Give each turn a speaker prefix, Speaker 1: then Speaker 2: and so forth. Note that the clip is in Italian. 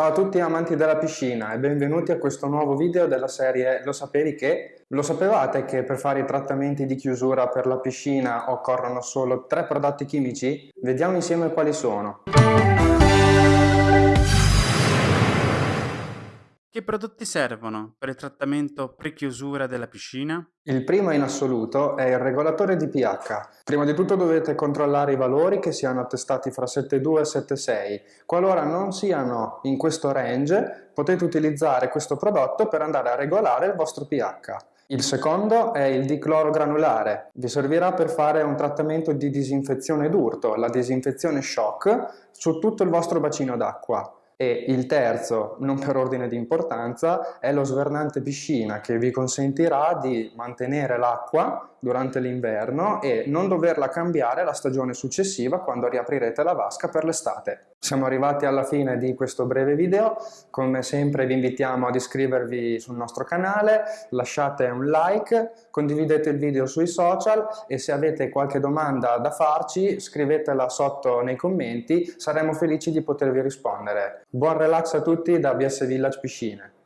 Speaker 1: Ciao a tutti amanti della piscina e benvenuti a questo nuovo video della serie Lo sapevi che? Lo sapevate che per fare i trattamenti di chiusura per la piscina occorrono solo tre prodotti chimici? Vediamo insieme quali sono.
Speaker 2: Che prodotti servono per il trattamento pre-chiusura della piscina?
Speaker 1: Il primo in assoluto è il regolatore di pH. Prima di tutto dovete controllare i valori che siano attestati fra 7,2 e 7,6. Qualora non siano in questo range, potete utilizzare questo prodotto per andare a regolare il vostro pH. Il secondo è il dicloro granulare. Vi servirà per fare un trattamento di disinfezione d'urto, la disinfezione shock, su tutto il vostro bacino d'acqua. E il terzo, non per ordine di importanza, è lo svernante piscina che vi consentirà di mantenere l'acqua durante l'inverno e non doverla cambiare la stagione successiva quando riaprirete la vasca per l'estate. Siamo arrivati alla fine di questo breve video, come sempre vi invitiamo ad iscrivervi sul nostro canale, lasciate un like, condividete il video sui social e se avete qualche domanda da farci scrivetela sotto nei commenti, saremo felici di potervi rispondere. Buon relax a tutti da BS Village Piscine!